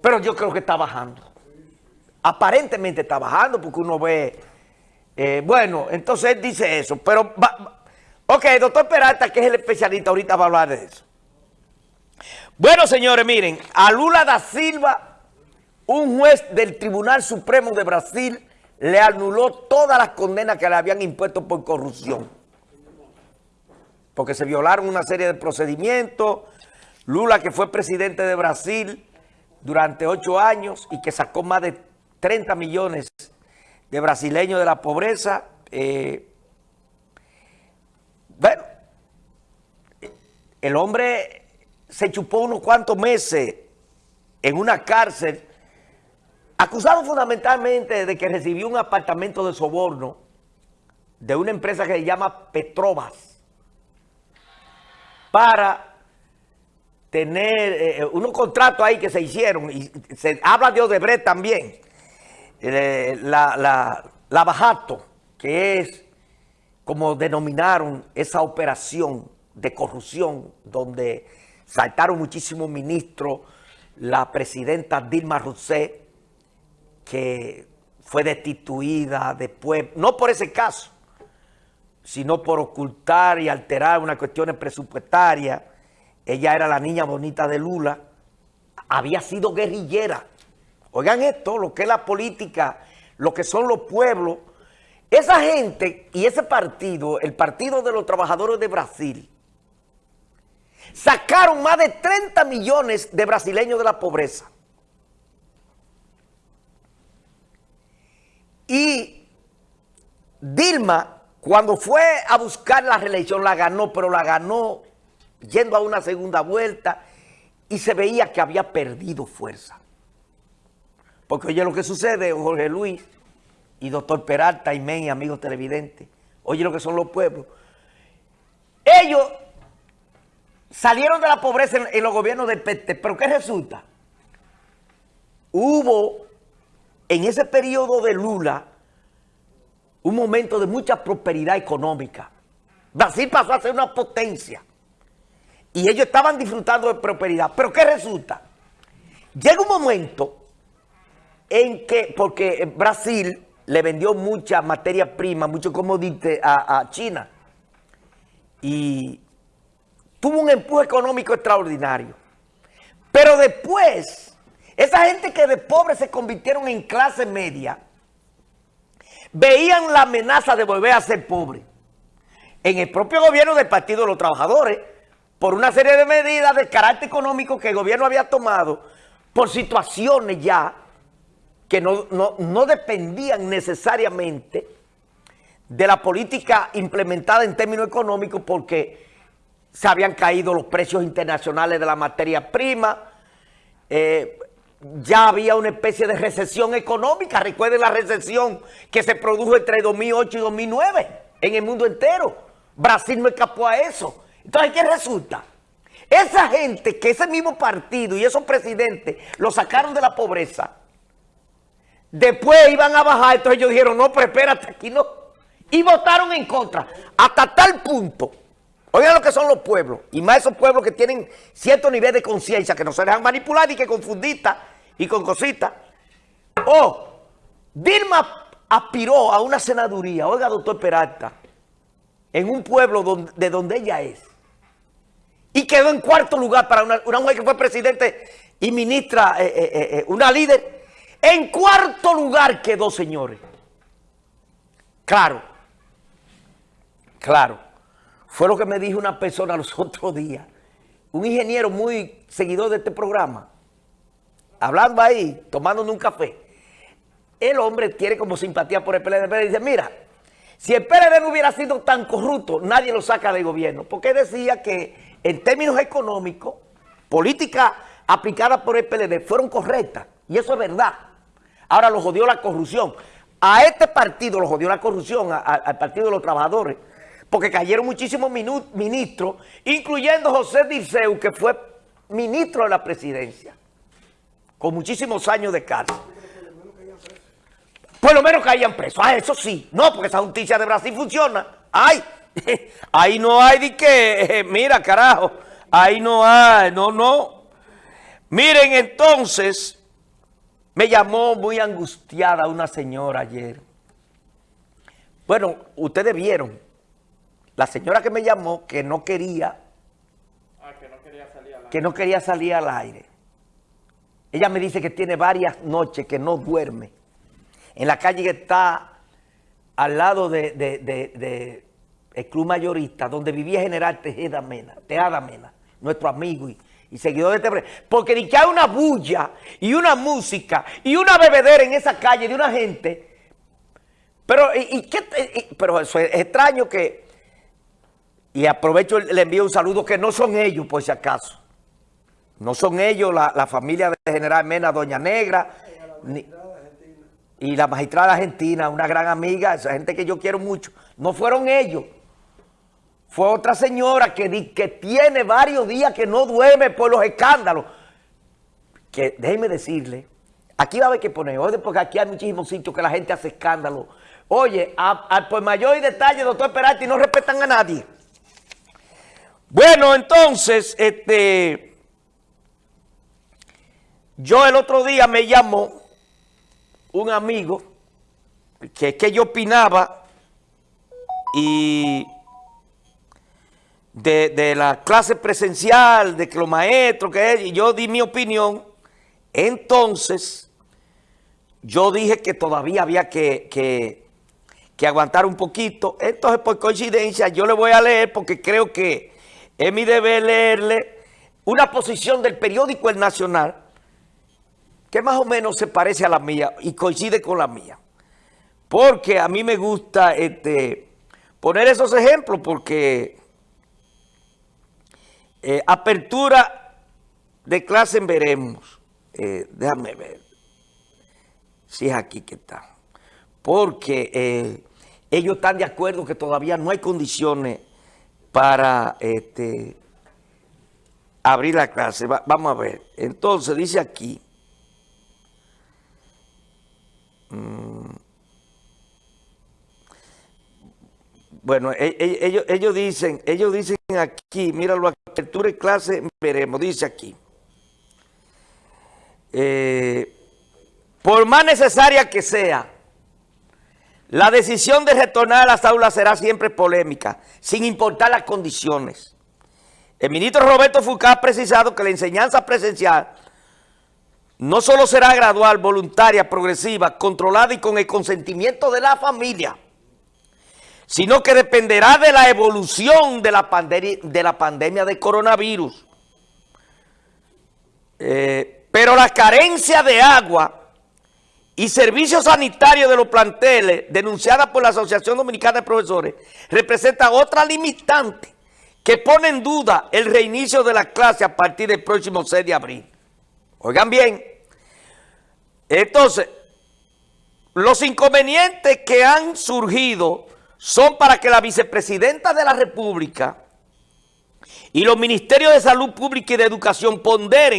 pero yo creo que está bajando. Aparentemente está bajando porque uno ve... eh, bueno, entonces él dice eso, pero... va- ok, doctor Peralta, que es el especialista, ahorita va a hablar de eso. Bueno, señores, miren, a Lula da Silva, un juez del Tribunal Supremo de Brasil, le anuló todas las condenas que le habían impuesto por corrupción. Porque se violaron una serie de procedimientos. Lula, que fue presidente de Brasil durante ocho años y que sacó más de 30 millones de brasileños de la pobreza. eh, bueno, el hombre se chupó unos cuantos meses en una cárcel, acusado fundamentalmente de que recibió un apartamento de soborno de una empresa que se llama Petrobras para tener eh, unos contratos ahí que se hicieron y se habla de Odebrecht también, Eh, la, la, la Bajato, que es como denominaron esa operación de corrupción donde saltaron muchísimos ministros, la presidenta Dilma Rousseff, que fue destituida después, no por ese caso, sino por ocultar y alterar unas cuestiones presupuestarias. Ella era la niña bonita de Lula, había sido guerrillera. Oigan esto, lo que es la política, lo que son los pueblos. Esa gente y ese partido, el Partido de los Trabajadores de Brasil, sacaron más de 30 millones de brasileños de la pobreza. Y Dilma, cuando fue a buscar la reelección, la ganó, pero la ganó yendo a una segunda vuelta y se veía que había perdido fuerza. Porque oye lo que sucede, Jorge Luis y doctor Peralta y Men y amigos televidentes, oye lo que son los pueblos. Ellos salieron de la pobreza en, en los gobiernos del PT, pero ¿qué resulta? Hubo en ese periodo de Lula un momento de mucha prosperidad económica. Brasil pasó a ser una potencia y ellos estaban disfrutando de prosperidad. Pero ¿qué resulta? Llega un momento en que, porque Brasil le vendió mucha materia prima, mucho comodite a, a China y tuvo un empuje económico extraordinario. Pero después, esa gente que de pobres se convirtieron en clase media, veían la amenaza de volver a ser pobres. En el propio gobierno del Partido de los Trabajadores, por una serie de medidas de carácter económico que el gobierno había tomado, por situaciones ya que no, no- no dependían necesariamente de la política implementada en términos económicos porque se habían caído los precios internacionales de la materia prima, eh, ya había una especie de recesión económica. Recuerden la recesión que se produjo entre 2008 y 2009 en el mundo entero. Brasil no escapó a eso. Entonces, ¿qué resulta? Esa gente que ese mismo partido y esos presidentes lo sacaron de la pobreza, después iban a bajar, entonces ellos dijeron, no, pero espérate, aquí no. Y votaron en contra, hasta tal punto. Oigan lo que son los pueblos, y más esos pueblos que tienen cierto nivel de conciencia, que no se dejan manipular y que confundita y con cositas. Oh, Dilma aspiró a una senaduría, oiga doctor Peralta, en un pueblo de donde ella es. Y quedó en cuarto lugar para una, una mujer que fue presidente y ministra, eh, eh, eh, una líder. En cuarto lugar quedó, señores. Claro, claro. Fue lo que me dijo una persona los otros días. Un ingeniero muy seguidor de este programa. Hablando ahí, tomándonos un café. El hombre tiene como simpatía por el PLD. y dice, mira, si el PLD no hubiera sido tan corrupto, nadie lo saca del gobierno. Porque decía que en términos económicos, políticas aplicadas por el PLD fueron correctas. Y eso es verdad. Ahora lo jodió la corrupción. A este partido lo jodió la corrupción, al Partido de los Trabajadores, porque cayeron muchísimos ministros, incluyendo José Dirceu, que fue ministro de la presidencia, con muchísimos años de cárcel. Por lo menos caían presos. Ah, eso sí. No, porque esa justicia de Brasil funciona. Ay, ahí no hay de que, mira, carajo, ahí no hay, no, no. Miren, entonces, me llamó muy angustiada una señora ayer. Bueno, ustedes vieron, la señora que me llamó que no quería, Ah, que no quería salir al que no quería salir al aire. Ella me dice que tiene varias noches que no duerme. En la calle que está al lado de, de- de- de el Club Mayorista, donde vivía General Tejeda Mena, Tejada Mena, nuestro amigo y, y seguidor de este... Porque ni que hay una bulla y una música y una bebedera en esa calle de una gente... Pero, ¿y, qué pero es extraño que... Y aprovecho, le envío un saludo que no son ellos, por si acaso. No son ellos, la, la familia de General Mena, Doña Negra, y la magistrada argentina, una gran amiga, esa gente que yo quiero mucho. No fueron ellos. Fue otra señora que, que tiene varios días que no duerme por los escándalos. Que déjenme decirle, aquí va a haber que poner orden porque aquí hay muchísimos sitios que la gente hace escándalo. Oye, por mayor detalle, doctor Peralti, no respetan a nadie. Bueno, entonces, este, yo el otro día me llamó un amigo que, que yo opinaba y de, de la clase presencial, de que los maestros, que es, y yo di mi opinión, entonces yo dije que todavía había que, que, aguantar un poquito. Entonces, por coincidencia, yo le voy a leer porque creo que es mi deber leerle una posición del periódico El Nacional que más o menos se parece a la mía y coincide con la mía. Porque a mí me gusta este, poner esos ejemplos porque eh, apertura de clase en veremos. Eh, déjame ver si es aquí que está. Porque eh, ellos están de acuerdo que todavía no hay condiciones para este, abrir la clase. Va- vamos a ver. Entonces dice aquí. Bueno, e- e- ellos, ellos dicen, ellos dicen aquí, míralo, apertura de clase, veremos, dice aquí. Eh, por más necesaria que sea, la decisión de retornar a las aulas será siempre polémica, sin importar las condiciones. El ministro Roberto Foucault ha precisado que la enseñanza presencial no solo será gradual, voluntaria, progresiva, controlada y con el consentimiento de la familia, sino que dependerá de la evolución de la, pandemia de coronavirus. Eh, pero la carencia de agua y servicios sanitarios de los planteles, denunciada por la Asociación Dominicana de Profesores, representa otra limitante que pone en duda el reinicio de la clase a partir del próximo 6 de abril. Oigan bien, entonces, los inconvenientes que han surgido son para que la vicepresidenta de la República y los ministerios de Salud Pública y de Educación ponderen